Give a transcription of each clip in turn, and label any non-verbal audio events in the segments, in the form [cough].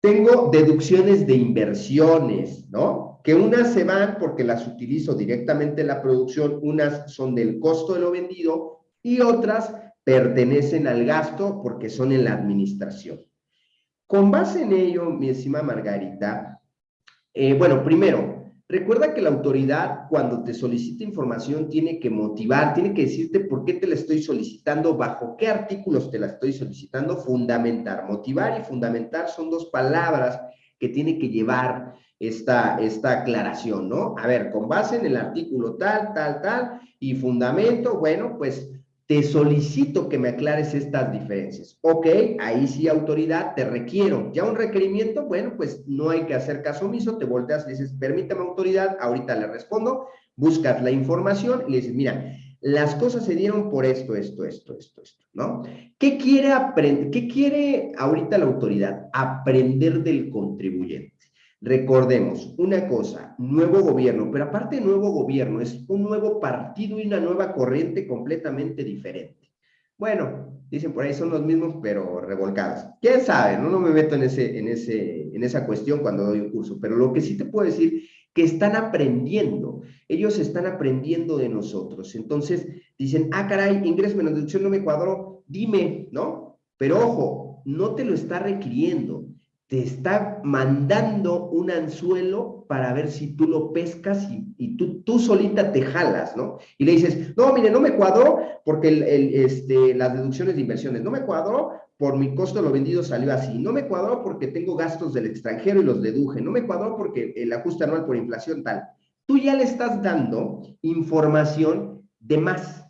Tengo deducciones de inversiones, ¿no? Que unas se van porque las utilizo directamente en la producción, unas son del costo de lo vendido y otras pertenecen al gasto porque son en la administración. Con base en ello, mi estimada Margarita, eh, bueno, primero, Recuerda que la autoridad cuando te solicita información tiene que motivar, tiene que decirte por qué te la estoy solicitando, bajo qué artículos te la estoy solicitando, fundamentar. Motivar y fundamentar son dos palabras que tiene que llevar esta, esta aclaración, ¿no? A ver, con base en el artículo tal, tal, tal, y fundamento, bueno, pues te solicito que me aclares estas diferencias. Ok, ahí sí, autoridad, te requiero. Ya un requerimiento, bueno, pues no hay que hacer caso omiso, te volteas y dices, permítame, autoridad, ahorita le respondo, buscas la información y le dices, mira, las cosas se dieron por esto, esto, esto, esto, esto, ¿no? ¿Qué quiere aprender? ¿Qué quiere ahorita la autoridad? Aprender del contribuyente. Recordemos una cosa, nuevo gobierno, pero aparte nuevo gobierno, es un nuevo partido y una nueva corriente completamente diferente. Bueno, dicen por ahí son los mismos, pero revolcados. ¿Quién sabe? No, no me meto en, ese, en, ese, en esa cuestión cuando doy un curso, pero lo que sí te puedo decir que están aprendiendo, ellos están aprendiendo de nosotros. Entonces dicen, ah, caray, ingreso menos deducción no me cuadró, dime, ¿no? Pero ojo, no te lo está requiriendo, te está mandando un anzuelo para ver si tú lo pescas y, tú, tú solita te jalas, ¿no? Y le dices, no, mire, no me cuadró porque el, este, las deducciones de inversiones, no me cuadró por mi costo de lo vendido salió así, no me cuadró porque tengo gastos del extranjero y los deduje, no me cuadró porque el ajuste anual por inflación tal. Tú ya le estás dando información de más,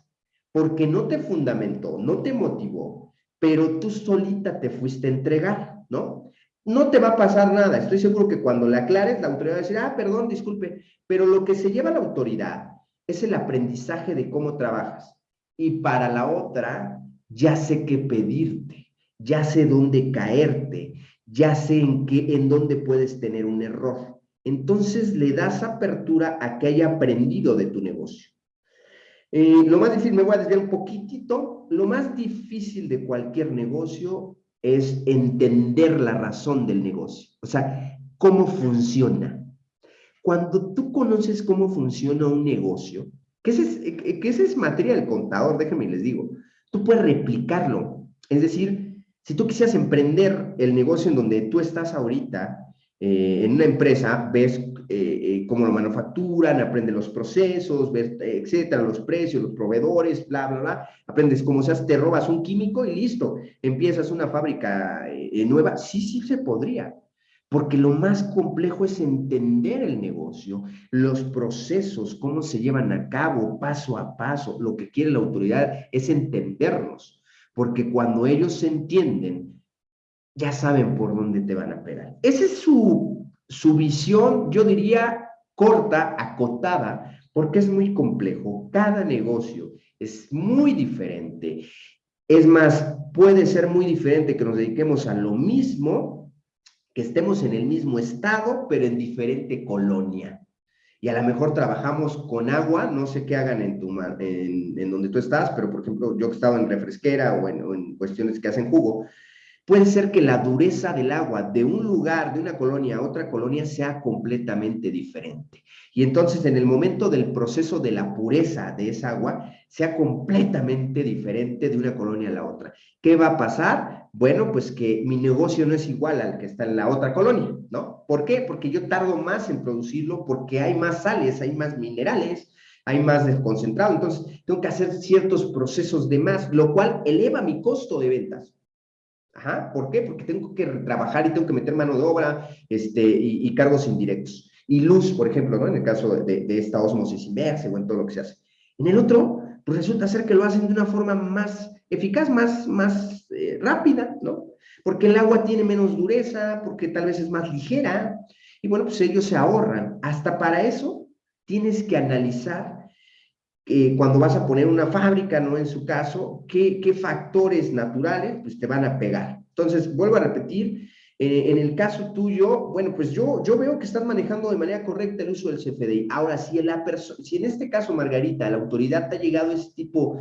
porque no te fundamentó, no te motivó, pero tú solita te fuiste a entregar, ¿no? No te va a pasar nada. Estoy seguro que cuando le aclares, la autoridad va a decir, ah, perdón, disculpe, pero lo que se lleva la autoridad es el aprendizaje de cómo trabajas. Y para la otra, ya sé qué pedirte, ya sé dónde caerte, ya sé en, qué, en dónde puedes tener un error. Entonces le das apertura a que haya aprendido de tu negocio. Eh, lo más difícil, me voy a desviar un poquitito, lo más difícil de cualquier negocio es entender la razón del negocio, o sea, cómo funciona. Cuando tú conoces cómo funciona un negocio, que ese es, que ese es materia del contador, déjenme les digo, tú puedes replicarlo. Es decir, si tú quisieras emprender el negocio en donde tú estás ahorita, eh, en una empresa, ves eh, eh, cómo lo manufacturan, aprendes los procesos, ves, etcétera, los precios, los proveedores, bla, bla, bla, aprendes cómo se hace, te robas un químico y listo, empiezas una fábrica nueva. Sí, sí se podría, porque lo más complejo es entender el negocio, los procesos, cómo se llevan a cabo, paso a paso. Lo que quiere la autoridad es entendernos, porque cuando ellos entienden, ya saben por dónde te van a pegar. Esa es su, su visión, yo diría, corta, acotada, porque es muy complejo. Cada negocio es muy diferente. Es más, puede ser muy diferente que nos dediquemos a lo mismo, que estemos en el mismo estado, pero en diferente colonia. Y a lo mejor trabajamos con agua, no sé qué hagan en, tu, en, en donde tú estás, pero por ejemplo, yo que estaba en refresquera o en, o en cuestiones que hacen jugo, Puede ser que la dureza del agua de un lugar, de una colonia a otra colonia, sea completamente diferente. Y entonces en el momento del proceso de la pureza de esa agua, sea completamente diferente de una colonia a la otra. ¿Qué va a pasar? Bueno, pues que mi negocio no es igual al que está en la otra colonia, ¿no? ¿Por qué? Porque yo tardo más en producirlo, porque hay más sales, hay más minerales, hay más desconcentrado. Entonces, tengo que hacer ciertos procesos de más, lo cual eleva mi costo de ventas. Ajá, ¿por qué? Porque tengo que trabajar y tengo que meter mano de obra este, y, cargos indirectos. Y luz, por ejemplo, ¿no? En el caso de, esta osmosis inversa o en todo lo que se hace. En el otro, pues resulta ser que lo hacen de una forma más eficaz, más, más eh, rápida, ¿no? Porque el agua tiene menos dureza, porque tal vez es más ligera, y bueno, pues ellos se ahorran. Hasta para eso tienes que analizar eh, cuando vas a poner una fábrica, ¿no? En su caso, ¿qué, factores naturales pues, te van a pegar? Entonces, vuelvo a repetir, eh, en el caso tuyo, bueno, pues yo, yo veo que estás manejando de manera correcta el uso del CFDI. Ahora, si, la si en este caso, Margarita, la autoridad te ha llegado ese tipo,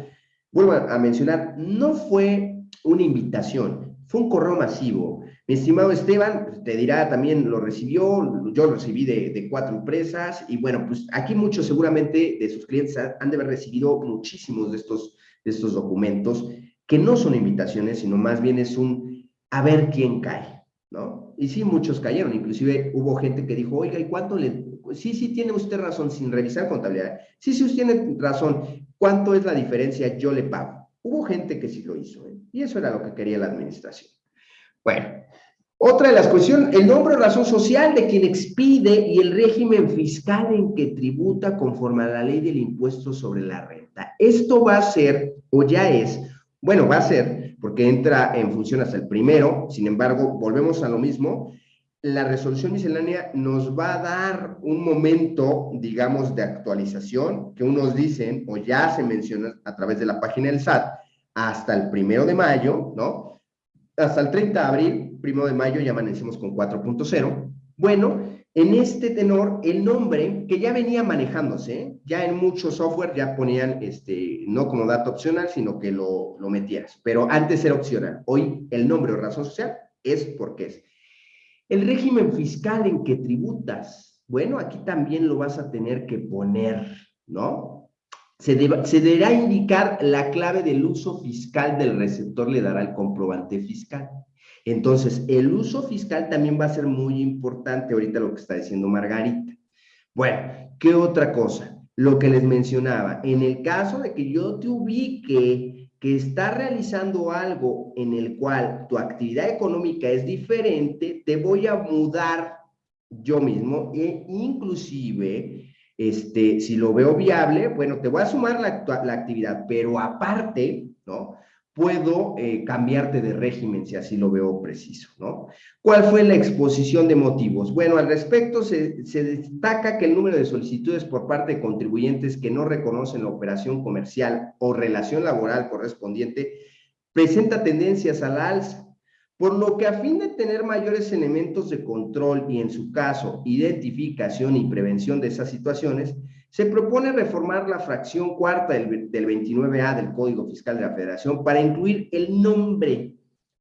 vuelvo a, mencionar, no fue una invitación, fue un correo masivo. Mi estimado Esteban, te dirá también, lo recibió, yo lo recibí de, cuatro empresas y bueno, pues aquí muchos seguramente de sus clientes han de haber recibido muchísimos de estos, de estos documentos que no son invitaciones, sino más bien es un a ver quién cae, ¿no? Y sí, muchos cayeron, inclusive hubo gente que dijo, oiga, ¿y cuánto le...? Sí, sí, tiene usted razón, sin revisar contabilidad. Sí, sí, usted tiene razón. ¿Cuánto es la diferencia? Yo le pago. Hubo gente que sí lo hizo, ¿eh? y eso era lo que quería la administración. Bueno, otra de las cuestiones, el nombre o razón social de quien expide y el régimen fiscal en que tributa conforme a la ley del impuesto sobre la renta. Esto va a ser, o ya es, bueno, va a ser, porque entra en función hasta el primero, sin embargo, volvemos a lo mismo, la resolución miscelánea nos va a dar un momento, digamos, de actualización, que unos dicen, o ya se menciona a través de la página del SAT, hasta el primero de mayo, ¿no? Hasta el 30 de abril, primero de mayo, ya amanecemos con 4.0. Bueno, en este tenor, el nombre que ya venía manejándose, ya en muchos software ya ponían, este, no como dato opcional, sino que lo, lo metieras, pero antes era opcional. Hoy el nombre o razón social es porque es. El régimen fiscal en que tributas, bueno, aquí también lo vas a tener que poner, ¿no? Se, se, deberá indicar la clave del uso fiscal del receptor, le dará el comprobante fiscal. Entonces, el uso fiscal también va a ser muy importante ahorita lo que está diciendo Margarita. Bueno, ¿qué otra cosa? Lo que les mencionaba, en el caso de que yo te ubique que está realizando algo en el cual tu actividad económica es diferente, te voy a mudar yo mismo e inclusive este, si lo veo viable, bueno, te voy a sumar la, la actividad, pero aparte, ¿no? Puedo eh, cambiarte de régimen si así lo veo preciso, ¿no? ¿Cuál fue la exposición de motivos? Bueno, al respecto se, se destaca que el número de solicitudes por parte de contribuyentes que no reconocen la operación comercial o relación laboral correspondiente presenta tendencias a la alza por lo que a fin de tener mayores elementos de control y en su caso identificación y prevención de esas situaciones, se propone reformar la fracción cuarta del, del 29A del Código Fiscal de la Federación para incluir el nombre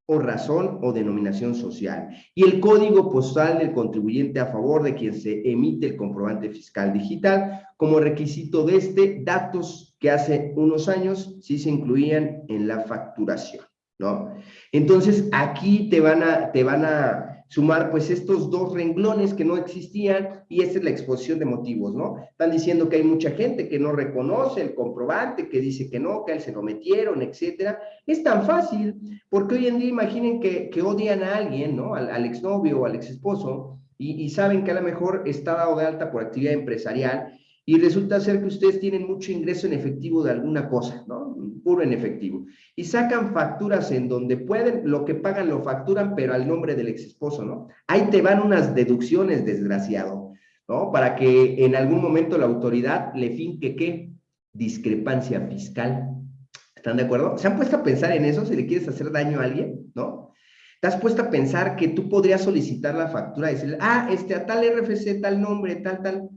o razón o denominación social y el código postal del contribuyente a favor de quien se emite el comprobante fiscal digital como requisito de este datos que hace unos años sí se incluían en la facturación. ¿no? Entonces, aquí te van a, te van a sumar pues estos dos renglones que no existían y esta es la exposición de motivos, ¿no? Están diciendo que hay mucha gente que no reconoce el comprobante, que dice que no, que a él se lo metieron, etcétera. Es tan fácil, porque hoy en día imaginen que, que odian a alguien, ¿no? Al, exnovio o al exesposo y, y saben que a lo mejor está dado de alta por actividad empresarial y resulta ser que ustedes tienen mucho ingreso en efectivo de alguna cosa, ¿no? Puro en efectivo. Y sacan facturas en donde pueden, lo que pagan lo facturan, pero al nombre del ex esposo, ¿no? Ahí te van unas deducciones, desgraciado, ¿no? Para que en algún momento la autoridad le finque, ¿qué? Discrepancia fiscal. ¿Están de acuerdo? ¿Se han puesto a pensar en eso si le quieres hacer daño a alguien, ¿no? ¿Te has puesto a pensar que tú podrías solicitar la factura y decirle, ah, este, a tal RFC, tal nombre, tal, tal,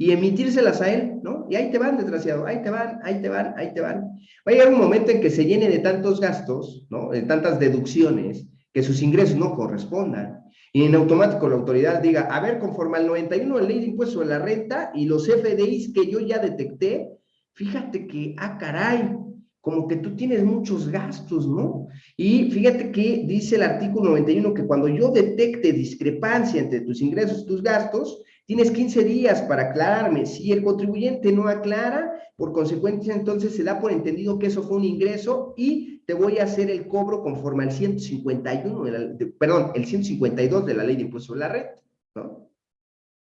y emitírselas a él, ¿no? Y ahí te van, desgraciado, ahí te van, ahí te van, ahí te van. Va a llegar un momento en que se llene de tantos gastos, ¿no? De tantas deducciones, que sus ingresos no correspondan. Y en automático la autoridad diga, a ver, conforme al 91 de la ley de impuesto de la renta y los FDIs que yo ya detecté, fíjate que, ah, caray, como que tú tienes muchos gastos, ¿no? Y fíjate que dice el artículo 91 que cuando yo detecte discrepancia entre tus ingresos y tus gastos, Tienes 15 días para aclararme. Si el contribuyente no aclara, por consecuencia, entonces se da por entendido que eso fue un ingreso y te voy a hacer el cobro conforme al 151, de perdón, el 152 de la ley de impuestos sobre la red, ¿no?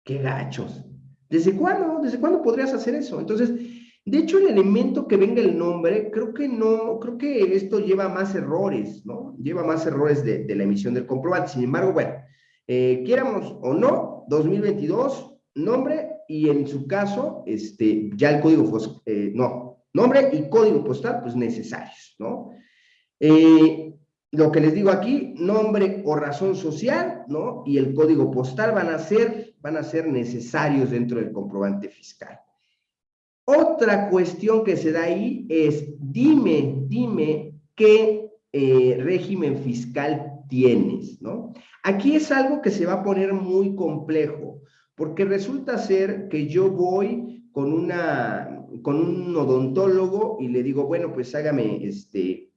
¡Qué gachos! ¿Desde cuándo? ¿Desde cuándo podrías hacer eso? Entonces, de hecho, el elemento que venga el nombre, creo que no, creo que esto lleva más errores, ¿no? Lleva más errores de, de la emisión del comprobante. Sin embargo, bueno, eh, quieramos o no, 2022, nombre y en su caso, este, ya el código, eh, no, nombre y código postal, pues necesarios, ¿no? Eh, lo que les digo aquí, nombre o razón social, ¿no? Y el código postal van a ser, van a ser necesarios dentro del comprobante fiscal. Otra cuestión que se da ahí es, dime, dime qué régimen fiscal tienes, ¿no? Aquí es algo que se va a poner muy complejo, porque resulta ser que yo voy con, una, con un odontólogo y le digo, bueno, pues hágame este,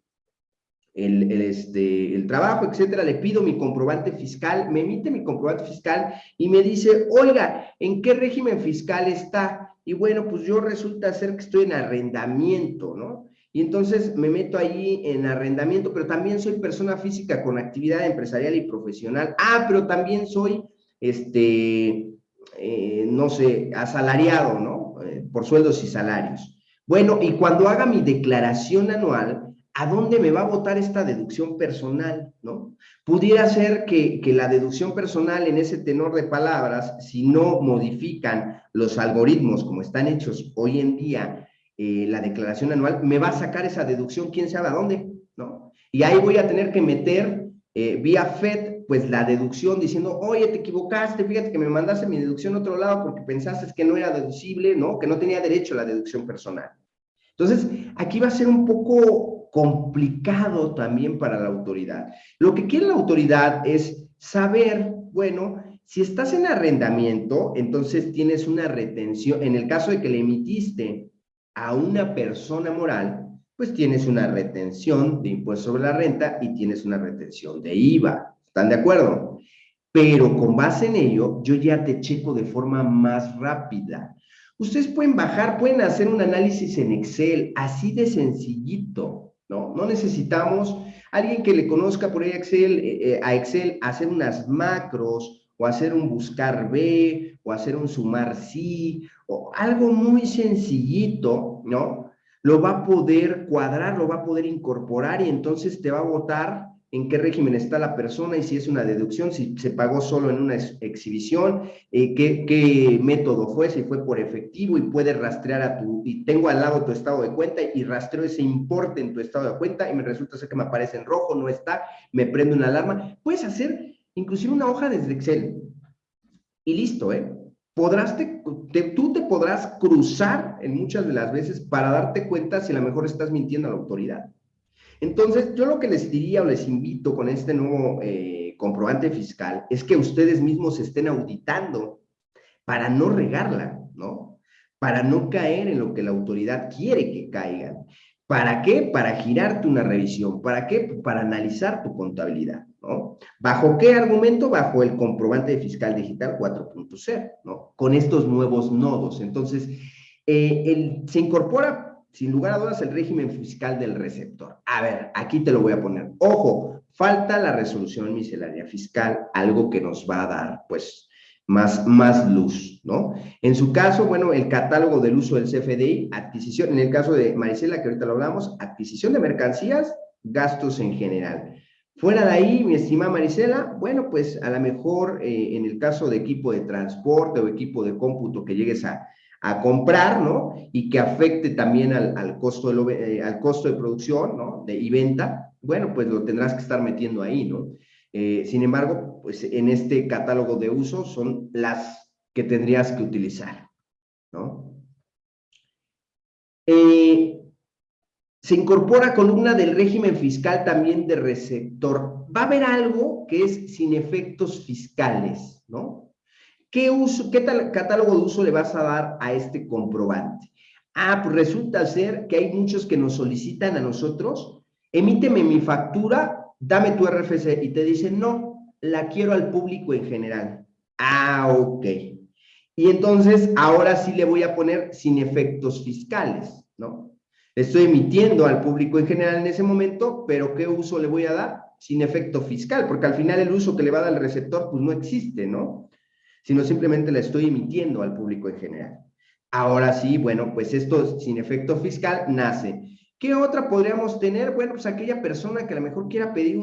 el, este, el trabajo, etcétera, le pido mi comprobante fiscal, me emite mi comprobante fiscal y me dice, oiga, ¿en qué régimen fiscal está? Y bueno, pues yo resulta ser que estoy en arrendamiento, ¿no? Y entonces me meto ahí en arrendamiento, pero también soy persona física con actividad empresarial y profesional. Ah, pero también soy, este, eh, no sé, asalariado, ¿no? Eh, por sueldos y salarios. Bueno, y cuando haga mi declaración anual, ¿a dónde me va a votar esta deducción personal, no? Pudiera ser que, que la deducción personal en ese tenor de palabras, si no modifican los algoritmos como están hechos hoy en día, eh, la declaración anual, me va a sacar esa deducción, quién sabe a dónde, ¿no? Y ahí voy a tener que meter eh, vía FED, pues la deducción diciendo, oye, te equivocaste, fíjate que me mandaste mi deducción a otro lado porque pensaste que no era deducible, ¿no? Que no tenía derecho a la deducción personal. Entonces, aquí va a ser un poco complicado también para la autoridad. Lo que quiere la autoridad es saber, bueno, si estás en arrendamiento, entonces tienes una retención, en el caso de que le emitiste a una persona moral, pues tienes una retención de impuesto sobre la renta y tienes una retención de IVA. ¿Están de acuerdo? Pero con base en ello, yo ya te checo de forma más rápida. Ustedes pueden bajar, pueden hacer un análisis en Excel, así de sencillito, ¿no? No necesitamos alguien que le conozca por ahí Excel, eh, eh, a Excel, hacer unas macros o hacer un buscar B o hacer un sumar sí o algo muy sencillito, ¿no? Lo va a poder cuadrar, lo va a poder incorporar y entonces te va a votar en qué régimen está la persona y si es una deducción, si se pagó solo en una exhibición, eh, qué, qué, método fue, si fue por efectivo y puede rastrear a tu, y tengo al lado tu estado de cuenta y rastreo ese importe en tu estado de cuenta y me resulta ser que me aparece en rojo, no está, me prende una alarma. Puedes hacer inclusive una hoja desde Excel y listo, ¿eh? Podrás tú te podrás cruzar en muchas de las veces para darte cuenta si a lo mejor estás mintiendo a la autoridad. Entonces, yo lo que les diría o les invito con este nuevo eh, comprobante fiscal es que ustedes mismos estén auditando para no regarla, ¿no? Para no caer en lo que la autoridad quiere que caigan. ¿Para qué? Para girarte una revisión. ¿Para qué? Para analizar tu contabilidad, ¿no? ¿Bajo qué argumento? Bajo el comprobante fiscal digital 4.0, ¿no? Con estos nuevos nodos. Entonces, eh, se incorpora, sin lugar a dudas, el régimen fiscal del receptor. A ver, aquí te lo voy a poner. Ojo, falta la resolución miscelánea fiscal, algo que nos va a dar, pues, más, más luz, ¿no? En su caso, bueno, el catálogo del uso del CFDI, adquisición, en el caso de Marisela, que ahorita lo hablamos, adquisición de mercancías, gastos en general. Fuera de ahí, mi estimada Marisela, bueno, pues a lo mejor eh, en el caso de equipo de transporte o equipo de cómputo que llegues a, a comprar, ¿no? Y que afecte también al, al costo, de eh, al costo de producción, ¿no? De, y venta, bueno, pues lo tendrás que estar metiendo ahí, ¿no? Eh, sin embargo, pues en este catálogo de uso son las que tendrías que utilizar, ¿no? Eh, se incorpora columna del régimen fiscal también de receptor. Va a haber algo que es sin efectos fiscales, ¿no? ¿Qué, uso, qué tal catálogo de uso le vas a dar a este comprobante? Ah, pues resulta ser que hay muchos que nos solicitan a nosotros, emíteme mi factura dame tu RFC y te dicen, no, la quiero al público en general. Ah, ok. Y entonces ahora sí le voy a poner sin efectos fiscales, ¿no? Estoy emitiendo al público en general en ese momento, pero ¿qué uso le voy a dar? Sin efecto fiscal, porque al final el uso que le va a dar el receptor pues no existe, ¿no? Sino simplemente la estoy emitiendo al público en general. Ahora sí, bueno, pues esto sin efecto fiscal nace ¿Qué otra podríamos tener? Bueno, pues aquella persona que a lo mejor quiera pedir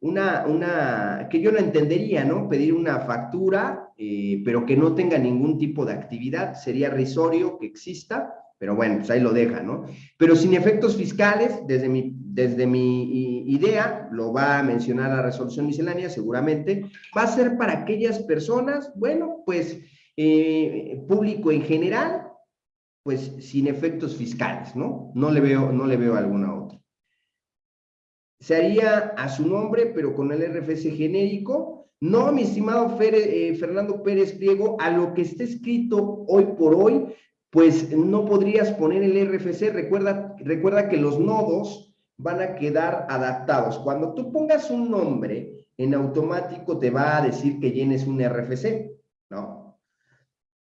una, una, que yo no entendería, ¿no? Pedir una factura, eh, pero que no tenga ningún tipo de actividad, sería risorio que exista, pero bueno, pues ahí lo deja, ¿no? Pero sin efectos fiscales, desde mi, desde mi idea, lo va a mencionar la resolución miscelánea seguramente, va a ser para aquellas personas, bueno, pues eh, público en general, pues sin efectos fiscales, ¿no? No le veo, no le veo alguna otra. Se haría a su nombre, pero con el RFC genérico, No, mi estimado eh, Fernando Pérez Pliego, a lo que está escrito hoy por hoy, pues no podrías poner el RFC. Recuerda, recuerda que los nodos van a quedar adaptados. Cuando tú pongas un nombre, en automático te va a decir que llenes un RFC, ¿no?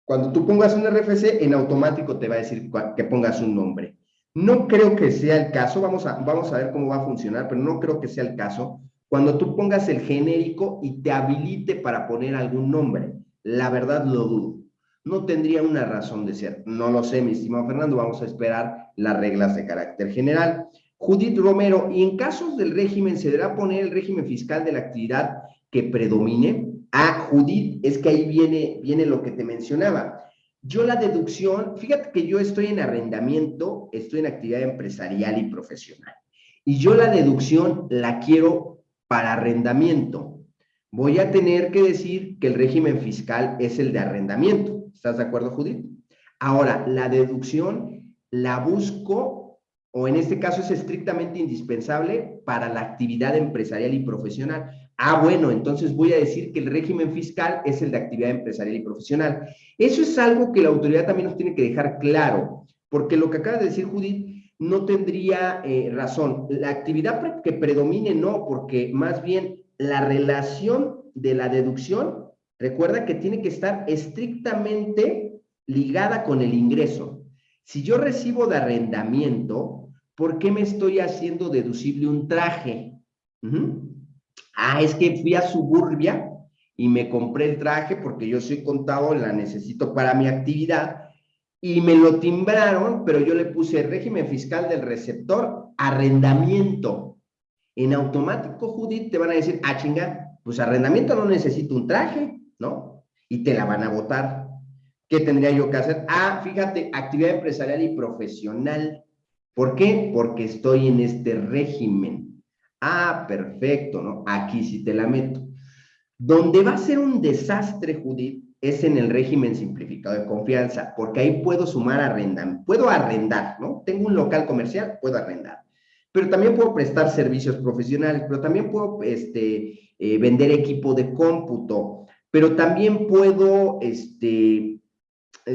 Cuando tú pongas un RFC, en automático te va a decir que pongas un nombre. No creo que sea el caso, vamos a, vamos a ver cómo va a funcionar, pero no creo que sea el caso cuando tú pongas el genérico y te habilite para poner algún nombre. La verdad lo dudo. No tendría una razón de ser. No lo sé, mi estimado Fernando, vamos a esperar las reglas de carácter general. Judith Romero, ¿y en casos del régimen se deberá poner el régimen fiscal de la actividad que predomine? Ah, Judith, es que ahí viene, viene lo que te mencionaba. Yo la deducción, fíjate que yo estoy en arrendamiento, estoy en actividad empresarial y profesional. Y yo la deducción la quiero para arrendamiento. Voy a tener que decir que el régimen fiscal es el de arrendamiento. ¿Estás de acuerdo, Judith? Ahora, la deducción la busco, o en este caso es estrictamente indispensable para la actividad empresarial y profesional. Ah, bueno, entonces voy a decir que el régimen fiscal es el de actividad empresarial y profesional. Eso es algo que la autoridad también nos tiene que dejar claro, porque lo que acaba de decir Judith no tendría eh, razón. La actividad que predomine no, porque más bien la relación de la deducción, recuerda que tiene que estar estrictamente ligada con el ingreso. Si yo recibo de arrendamiento, ¿por qué me estoy haciendo deducible un traje? Ah, es que fui a Suburbia y me compré el traje porque yo soy contado, la necesito para mi actividad y me lo timbraron, pero yo le puse régimen fiscal del receptor, arrendamiento. En automático, Judith, te van a decir, ah, chinga, pues arrendamiento no necesito un traje, ¿no? Y te la van a votar. ¿Qué tendría yo que hacer? Ah, fíjate, actividad empresarial y profesional. ¿Por qué? Porque estoy en este régimen. Ah, perfecto, ¿no? Aquí sí te la meto. Donde va a ser un desastre, Judith, es en el régimen simplificado de confianza, porque ahí puedo sumar arrendar, puedo arrendar, ¿no? Tengo un local comercial, puedo arrendar, pero también puedo prestar servicios profesionales, pero también puedo este, eh, vender equipo de cómputo, pero también puedo este,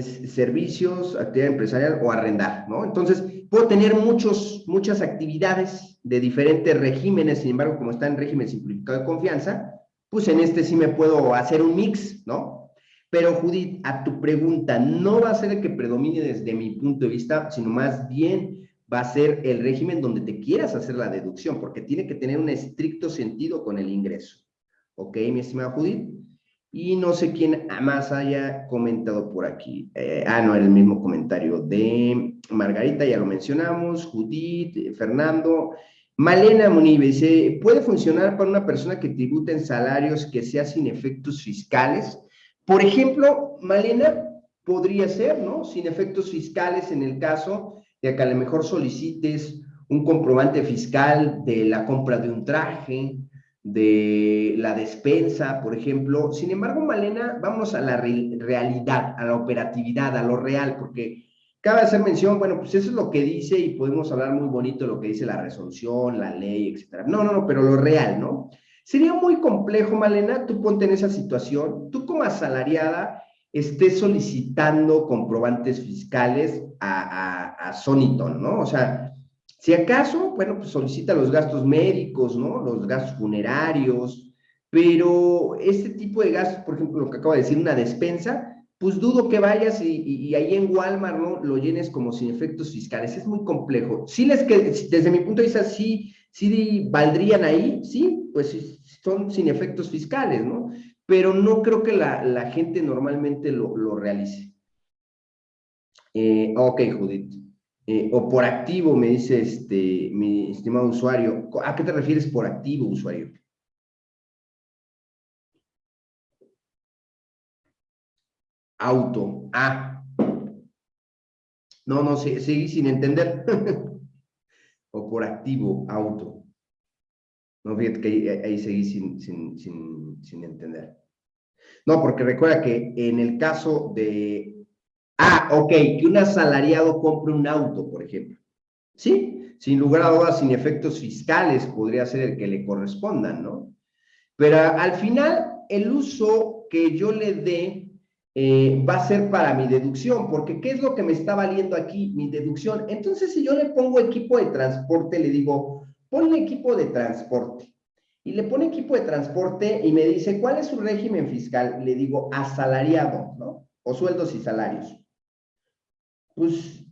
servicios, actividad empresarial o arrendar, ¿no? Entonces, puedo tener muchos, muchas actividades de diferentes regímenes, sin embargo, como está en régimen simplificado de confianza, pues en este sí me puedo hacer un mix, ¿no? Pero Judith, a tu pregunta, no va a ser el que predomine desde mi punto de vista, sino más bien va a ser el régimen donde te quieras hacer la deducción, porque tiene que tener un estricto sentido con el ingreso. ¿Ok, mi estimada Judith? Y no sé quién más haya comentado por aquí. Eh, ah, no, era el mismo comentario de Margarita, ya lo mencionamos, Judith, eh, Fernando. Malena Munive dice, ¿puede funcionar para una persona que tributa en salarios que sea sin efectos fiscales? Por ejemplo, Malena, podría ser, ¿no? Sin efectos fiscales en el caso de que a lo mejor solicites un comprobante fiscal de la compra de un traje, de la despensa, por ejemplo. Sin embargo, Malena, vamos a la realidad, a la operatividad, a lo real, porque cabe hacer mención, bueno, pues eso es lo que dice y podemos hablar muy bonito de lo que dice la resolución, la ley, etcétera. No, no, no, pero lo real, ¿no? Sería muy complejo, Malena, tú ponte en esa situación, tú como asalariada estés solicitando comprobantes fiscales a, a, a Soniton, ¿no? O sea, si acaso, bueno, pues solicita los gastos médicos, ¿no? Los gastos funerarios, pero este tipo de gastos, por ejemplo, lo que acabo de decir, una despensa, pues dudo que vayas y, ahí en Walmart, ¿no? Lo llenes como sin efectos fiscales. Es muy complejo. Sí les que, desde mi punto de vista, sí, sí valdrían ahí, sí, pues son sin efectos fiscales, ¿no? Pero no creo que la, gente normalmente lo, realice. Eh, ok, Judith. Eh, o por activo, me dice este, mi estimado usuario. ¿A qué te refieres por activo, usuario? Auto. Ah. No, no, seguí sin entender. [laughs] o por activo, auto. No, fíjate que ahí, seguí sin, sin, sin, sin entender. No, porque recuerda que en el caso de Ah, ok, que un asalariado compre un auto, por ejemplo. Sí, sin lugar a dudas, sin efectos fiscales, podría ser el que le correspondan, ¿no? Pero al final, el uso que yo le dé eh, va a ser para mi deducción, porque ¿qué es lo que me está valiendo aquí? Mi deducción. Entonces, si yo le pongo equipo de transporte, le digo, ponle equipo de transporte. Y le pone equipo de transporte y me dice, ¿cuál es su régimen fiscal? Le digo, asalariado, ¿no? O sueldos y salarios. Pues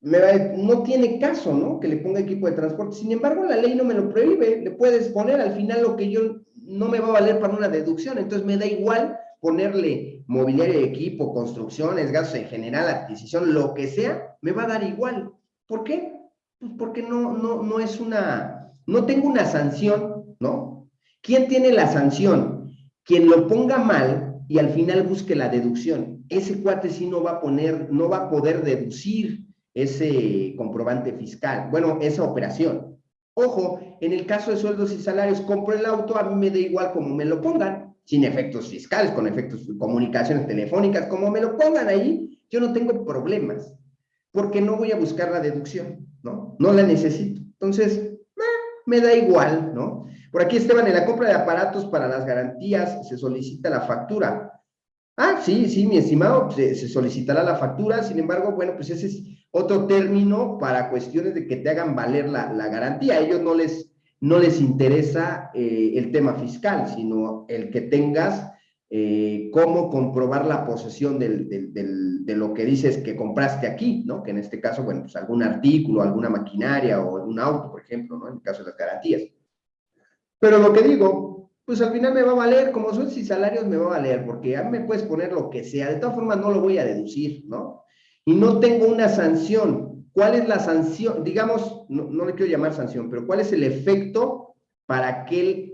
no tiene caso, ¿no? Que le ponga equipo de transporte. Sin embargo, la ley no me lo prohíbe. Le puedes poner al final lo que yo no me va a valer para una deducción. Entonces me da igual ponerle mobiliario de equipo, construcciones, gastos en general, adquisición, lo que sea, me va a dar igual. ¿Por qué? Pues porque no, no, no es una, no tengo una sanción, ¿no? ¿Quién tiene la sanción? Quien lo ponga mal y al final busque la deducción. Ese cuate sí no va a poner, no va a poder deducir ese comprobante fiscal, bueno, esa operación. Ojo, en el caso de sueldos y salarios, compro el auto, a mí me da igual como me lo pongan, sin efectos fiscales, con efectos de comunicaciones telefónicas, como me lo pongan ahí, yo no tengo problemas, porque no voy a buscar la deducción, ¿no? No la necesito. Entonces, eh, me da igual, ¿no? Por aquí, Esteban, en la compra de aparatos para las garantías se solicita la factura. Sí, sí, mi estimado, se, se solicitará la factura, sin embargo, bueno, pues ese es otro término para cuestiones de que te hagan valer la, garantía. A ellos no les, no les interesa eh, el tema fiscal, sino el que tengas eh, cómo comprobar la posesión de lo que dices que compraste aquí, ¿no? Que en este caso, bueno, pues algún artículo, alguna maquinaria o un auto, por ejemplo, ¿no? En el caso de las garantías. Pero lo que digo, pues al final me va a valer, como son si salarios me va a valer, porque ya me puedes poner lo que sea, de todas formas no lo voy a deducir, ¿no? y no tengo una sanción. ¿Cuál es la sanción? Digamos, no, le quiero llamar sanción, pero ¿cuál es el efecto para aquel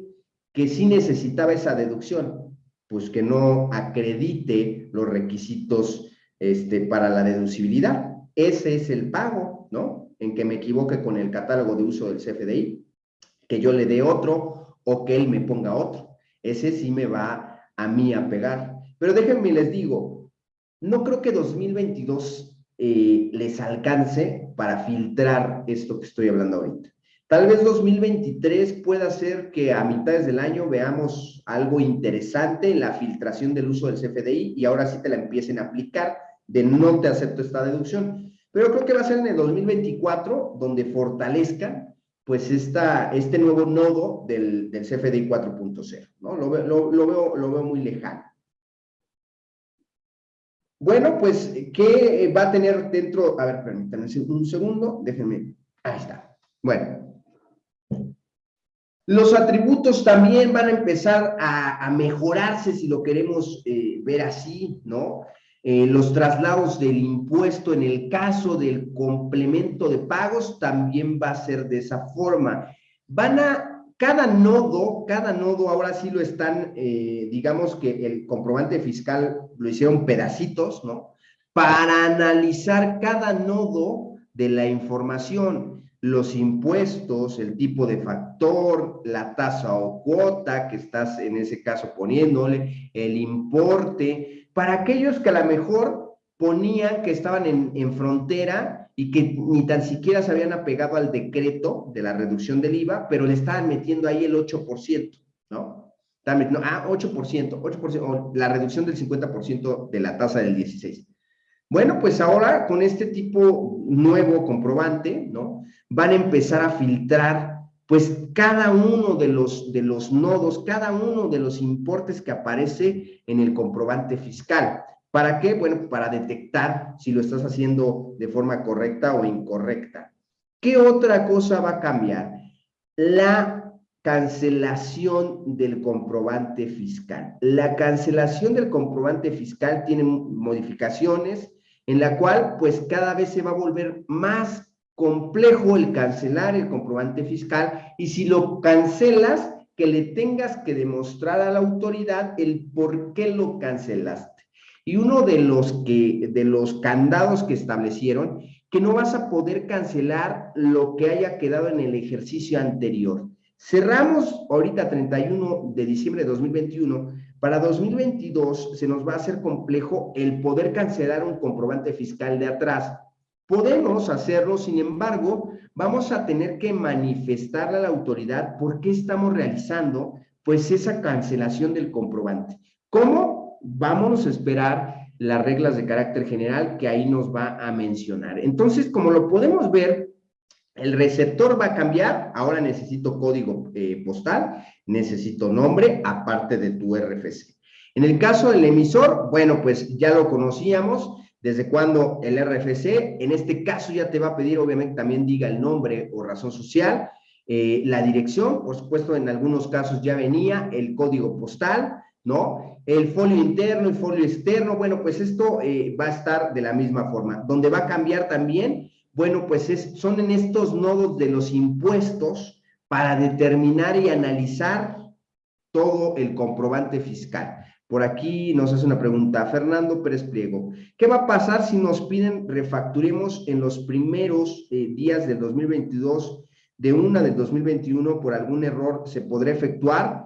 que sí necesitaba esa deducción? Pues que no acredite los requisitos este, para la deducibilidad. Ese es el pago, ¿no? En que me equivoque con el catálogo de uso del CFDI, que yo le dé otro o que él me ponga otro. Ese sí me va a mí a pegar. Pero déjenme les digo, no creo que 2022 eh, les alcance para filtrar esto que estoy hablando ahorita. Tal vez 2023 pueda ser que a mitades del año veamos algo interesante en la filtración del uso del CFDI y ahora sí te la empiecen a aplicar de no te acepto esta deducción. Pero creo que va a ser en el 2024 donde fortalezca pues esta, este nuevo nodo del, del CFDI 4.0. ¿no? Lo, lo, veo, lo veo muy lejano. Bueno, pues, ¿qué va a tener dentro? A ver, permítanme un segundo, déjenme. Ahí está. Bueno. Los atributos también van a empezar a, mejorarse, si lo queremos eh, ver así, ¿no? Eh, los traslados del impuesto en el caso del complemento de pagos también va a ser de esa forma. Van a cada nodo, cada nodo ahora sí lo están, eh, digamos que el comprobante fiscal lo hicieron pedacitos, ¿no? Para analizar cada nodo de la información, los impuestos, el tipo de factor, la tasa o cuota que estás en ese caso poniéndole, el importe, para aquellos que a lo mejor ponían que estaban en, en frontera y que ni tan siquiera se habían apegado al decreto de la reducción del IVA, pero le estaban metiendo ahí el 8%, ¿no? no ah, 8%, 8%, la reducción del 50% de la tasa del 16%. Bueno, pues ahora con este tipo nuevo comprobante, ¿no? Van a empezar a filtrar, pues cada uno de los, de los nodos, cada uno de los importes que aparece en el comprobante fiscal. ¿Para qué? Bueno, para detectar si lo estás haciendo de forma correcta o incorrecta. ¿Qué otra cosa va a cambiar? La cancelación del comprobante fiscal. La cancelación del comprobante fiscal tiene modificaciones en la cual pues cada vez se va a volver más complejo el cancelar el comprobante fiscal y si lo cancelas, que le tengas que demostrar a la autoridad el por qué lo cancelaste. Y uno de los, que, de los candados que establecieron, que no vas a poder cancelar lo que haya quedado en el ejercicio anterior. Cerramos ahorita 31 de diciembre de 2021. Para 2022 se nos va a hacer complejo el poder cancelar un comprobante fiscal de atrás. Podemos hacerlo, sin embargo, vamos a tener que manifestarle a la autoridad por qué estamos realizando pues esa cancelación del comprobante. ¿Cómo? Vamos a esperar las reglas de carácter general que ahí nos va a mencionar. Entonces, como lo podemos ver, el receptor va a cambiar, ahora necesito código eh, postal, necesito nombre, aparte de tu RFC. En el caso del emisor, bueno, pues ya lo conocíamos, desde cuando el RFC, en este caso ya te va a pedir, obviamente, también diga el nombre o razón social, eh, la dirección, por supuesto, en algunos casos ya venía el código postal, ¿no? El folio interno, el folio externo, bueno, pues esto eh, va a estar de la misma forma. Donde va a cambiar también, bueno, pues es, son en estos nodos de los impuestos para determinar y analizar todo el comprobante fiscal. Por aquí nos hace una pregunta, Fernando Pérez Pliego. ¿Qué va a pasar si nos piden refacturemos en los primeros eh, días del 2022 de una del 2021 por algún error? ¿Se podrá efectuar?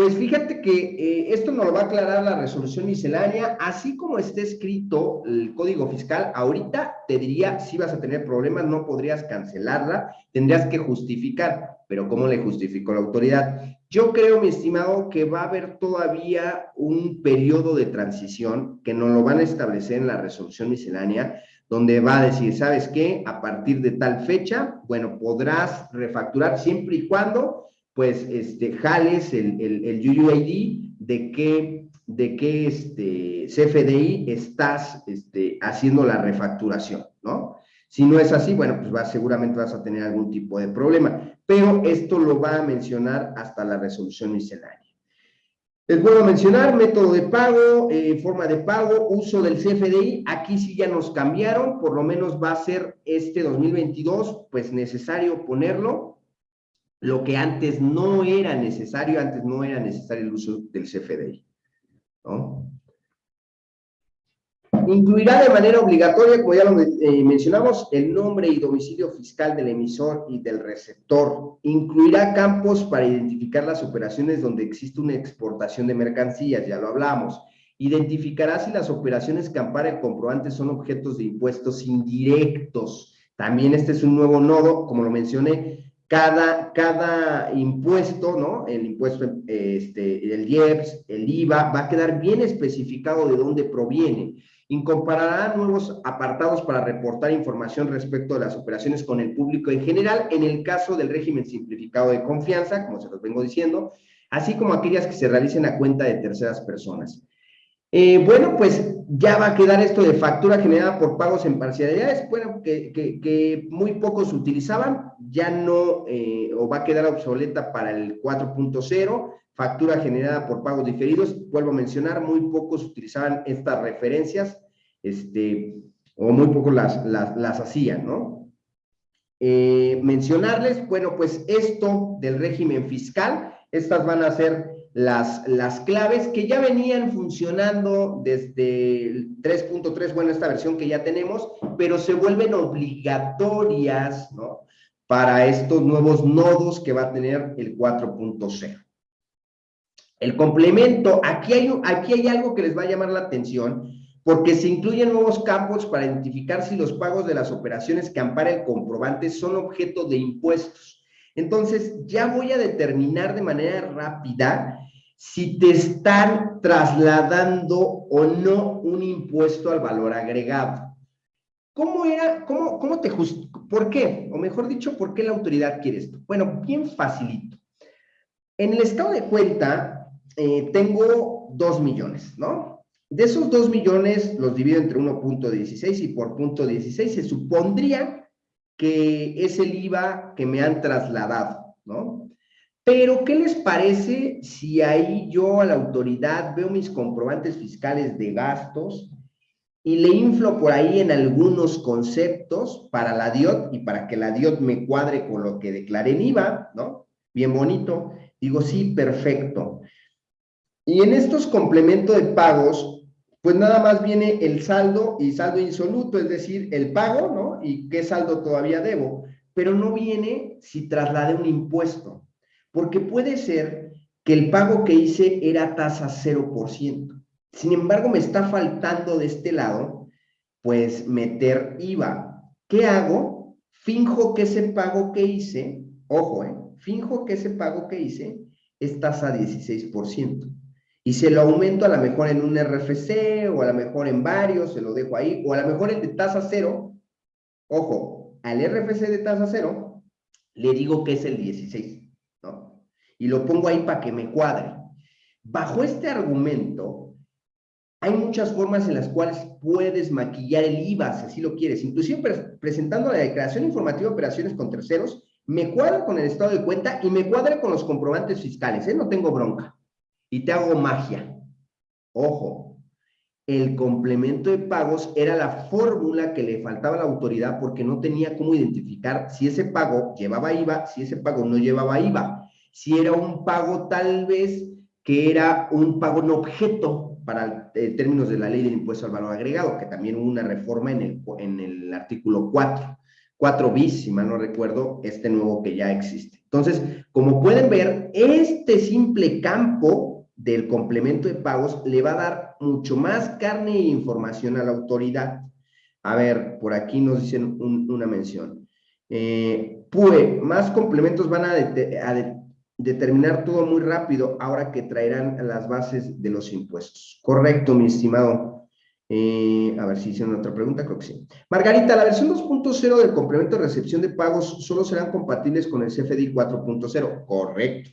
Pues fíjate que eh, esto nos lo va a aclarar la resolución miscelánea, así como esté escrito el código fiscal, ahorita te diría, si vas a tener problemas, no podrías cancelarla, tendrías que justificar, pero ¿cómo le justificó la autoridad? Yo creo, mi estimado, que va a haber todavía un periodo de transición que nos lo van a establecer en la resolución miscelánea, donde va a decir, ¿sabes qué? A partir de tal fecha, bueno, podrás refacturar siempre y cuando pues, este, jales el, el, el UUID de qué, de este, CFDI estás este, haciendo la refacturación, ¿no? Si no es así, bueno, pues seguramente vas a tener algún tipo de problema, pero esto lo va a mencionar hasta la resolución miscelánea. Les vuelvo a mencionar, método de pago, eh, forma de pago, uso del CFDI, aquí sí ya nos cambiaron, por lo menos va a ser este 2022, pues necesario ponerlo, lo que antes no era necesario, antes no era necesario el uso del CFDI. Incluirá de manera obligatoria, como ya lo eh, mencionamos, el nombre y domicilio fiscal del emisor y del receptor. Incluirá campos para identificar las operaciones donde existe una exportación de mercancías, ya lo hablamos. Identificará si las operaciones que ampara el comprobante son objetos de impuestos indirectos. También este es un nuevo nodo, como lo mencioné, cada, cada impuesto, ¿no? El impuesto, este, el IEPS, el IVA, va a quedar bien especificado de dónde proviene. Incorporará nuevos apartados para reportar información respecto de las operaciones con el público en general, en el caso del régimen simplificado de confianza, como se los vengo diciendo, así como aquellas que se realicen a cuenta de terceras personas. Eh, bueno, pues ya va a quedar esto de factura generada por pagos en parcialidades, bueno, que, muy pocos utilizaban, ya no, eh, o va a quedar obsoleta para el 4.0, factura generada por pagos diferidos, vuelvo a mencionar, muy pocos utilizaban estas referencias, este, o muy pocos las, las, hacían, ¿no? Eh, mencionarles, bueno, pues esto del régimen fiscal, estas van a ser las, las claves que ya venían funcionando desde el 3.3, bueno, esta versión que ya tenemos, pero se vuelven obligatorias, ¿no? Para estos nuevos nodos que va a tener el 4.0. El complemento, aquí hay, aquí hay algo que les va a llamar la atención, porque se incluyen nuevos campos para identificar si los pagos de las operaciones que ampara el comprobante son objeto de impuestos. Entonces, ya voy a determinar de manera rápida si te están trasladando o no un impuesto al valor agregado. ¿Cómo era, cómo, cómo te por qué? O mejor dicho, ¿por qué la autoridad quiere esto? Bueno, bien facilito. En el estado de cuenta eh, tengo 2 millones, ¿no? De esos 2 millones los divido entre 1.16 y por punto 16 se supondría que es el IVA que me han trasladado, ¿no? Pero, ¿qué les parece si ahí yo a la autoridad veo mis comprobantes fiscales de gastos y le inflo por ahí en algunos conceptos para la DIOT y para que la DIOT me cuadre con lo que declaré en IVA, ¿no? Bien bonito. Digo, sí, perfecto. Y en estos complementos de pagos, pues nada más viene el saldo y saldo insoluto, es decir, el pago, ¿no? Y qué saldo todavía debo, pero no viene si trasladé un impuesto, porque puede ser que el pago que hice era tasa 0%. Sin embargo, me está faltando de este lado, pues meter IVA. ¿Qué hago? Finjo que ese pago que hice, ojo, ¿eh? Finjo que ese pago que hice es tasa 16%. Y se lo aumento a lo mejor en un RFC o a lo mejor en varios, se lo dejo ahí, o a lo mejor el de tasa cero, ojo, al RFC de tasa cero, le digo que es el 16, ¿no? Y lo pongo ahí para que me cuadre. Bajo este argumento, hay muchas formas en las cuales puedes maquillar el IVA, si así lo quieres. Inclusive presentando la declaración informativa de operaciones con terceros, me cuadra con el estado de cuenta y me cuadra con los comprobantes fiscales, ¿eh? No tengo bronca. Y te hago magia. Ojo, el complemento de pagos era la fórmula que le faltaba a la autoridad porque no tenía cómo identificar si ese pago llevaba IVA, si ese pago no llevaba IVA, si era un pago tal vez que era un pago en objeto para eh, términos de la ley del impuesto al valor agregado, que también hubo una reforma en el, en el artículo 4. 4 bis, si mal no recuerdo, este nuevo que ya existe. Entonces, como pueden ver, este simple campo del complemento de pagos le va a dar mucho más carne e información a la autoridad. A ver, por aquí nos dicen una mención. Eh, PUE, más complementos van a, a determinar todo muy rápido ahora que traerán las bases de los impuestos. Correcto, mi estimado eh, a ver si hicieron otra pregunta, creo que sí. Margarita, la versión 2.0 del complemento de recepción de pagos solo serán compatibles con el CFDI 4.0. Correcto.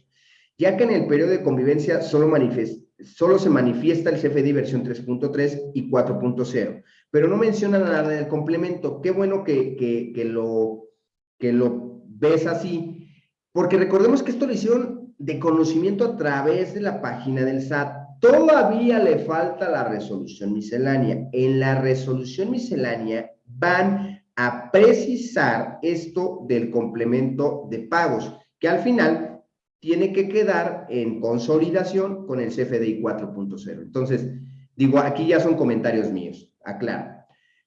Ya que en el periodo de convivencia solo, se manifiesta el CFDI versión 3.3 y 4.0, pero no menciona nada del complemento. Qué bueno que lo ves así, porque recordemos que esto lo hicieron de conocimiento a través de la página del SAT Todavía le falta la resolución miscelánea. En la resolución miscelánea van a precisar esto del complemento de pagos, que al final tiene que quedar en consolidación con el CFDI 4.0. Entonces, digo, aquí ya son comentarios míos, aclaro.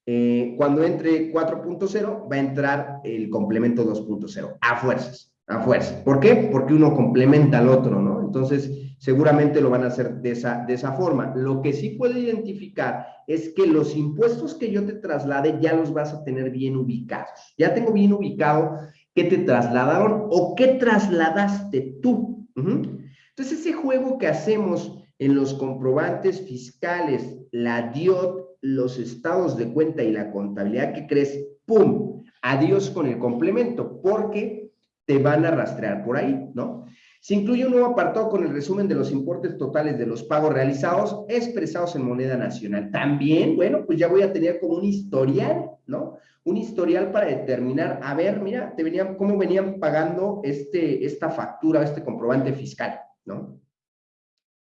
Eh, cuando entre 4.0 va a entrar el complemento 2.0, a fuerzas, a fuerzas. ¿Por qué? Porque uno complementa al otro, ¿no? Entonces, seguramente lo van a hacer de esa, de esa forma. Lo que sí puedo identificar es que los impuestos que yo te traslade ya los vas a tener bien ubicados. Ya tengo bien ubicado qué te trasladaron o qué trasladaste tú. Entonces, ese juego que hacemos en los comprobantes fiscales, la DIOT, los estados de cuenta y la contabilidad que crees, ¡pum! Adiós con el complemento, porque te van a rastrear por ahí, ¿no? Se incluye un nuevo apartado con el resumen de los importes totales de los pagos realizados expresados en moneda nacional. También, bueno, pues ya voy a tener como un historial, ¿no? Un historial para determinar, a ver, mira, te venían, cómo venían pagando este, esta factura, este comprobante fiscal, ¿no?